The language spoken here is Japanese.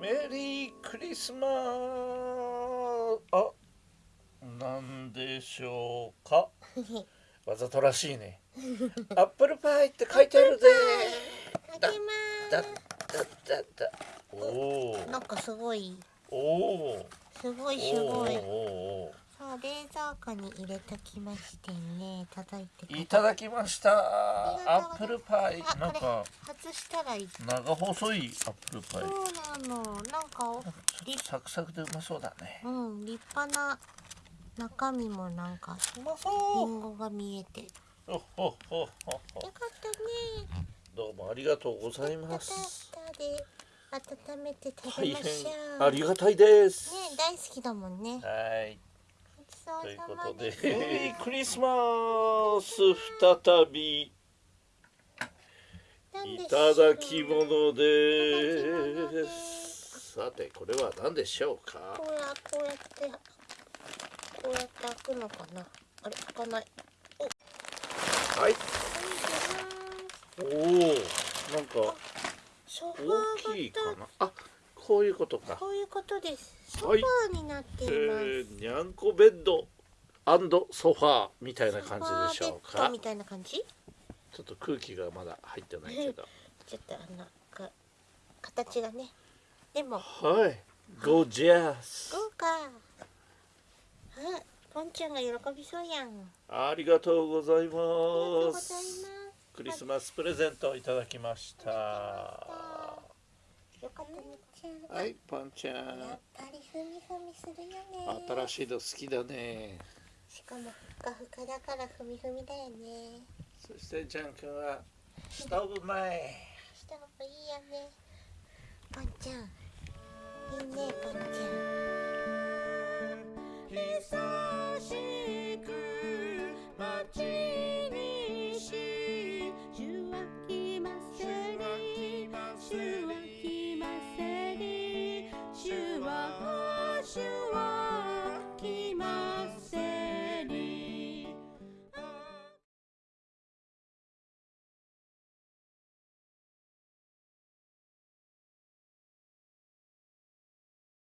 メリークリスマス。あなんでしょうか？わざとらしいね。アップルパイって書いてあるぜ。だす。だだだおおなんかすごい。おおすごいおすごい。おさあ冷蔵庫に入れときましてね。叩いていただきました。アップルパイ。あなんか外したらいい。長細いアップルパイ。そうなの。なんかサクサクでうまそうだね。うん立派な中身もなんかうまリそうンゴが見えて。よかったね。どうもありがとうございます。温めて食大べましょう。変ありがたいです。ね大好きだもんね。はいということでですメリークリスマス再びいただき物です。さてこれは何でしょうか？こうやこうやってこうやって開くのかな？あれ開かない。はい。おおおなんか大きいかーな？あこういうことか。こういうことです。ソフはいァーになっていえます、ー、にゃんこベッドソファーみたいな感じでしょうか。ソファーベッドみたいな感じ？ちょっと空気がまだ入ってないけど。ちょっとあのか形がね。でも。はい。ゴージャス。豪華あポンちゃんが喜びそうやん。ありがとうございありがとうごますざいます。クリスマスプレゼントいただきましたよかったねちゃん。はいパンちゃやっんぱりふみふみするよね。新しいの好きだね。しかもふかふかだからふみふみだよね。そしてジャン君はストーブ前。した方がいいよね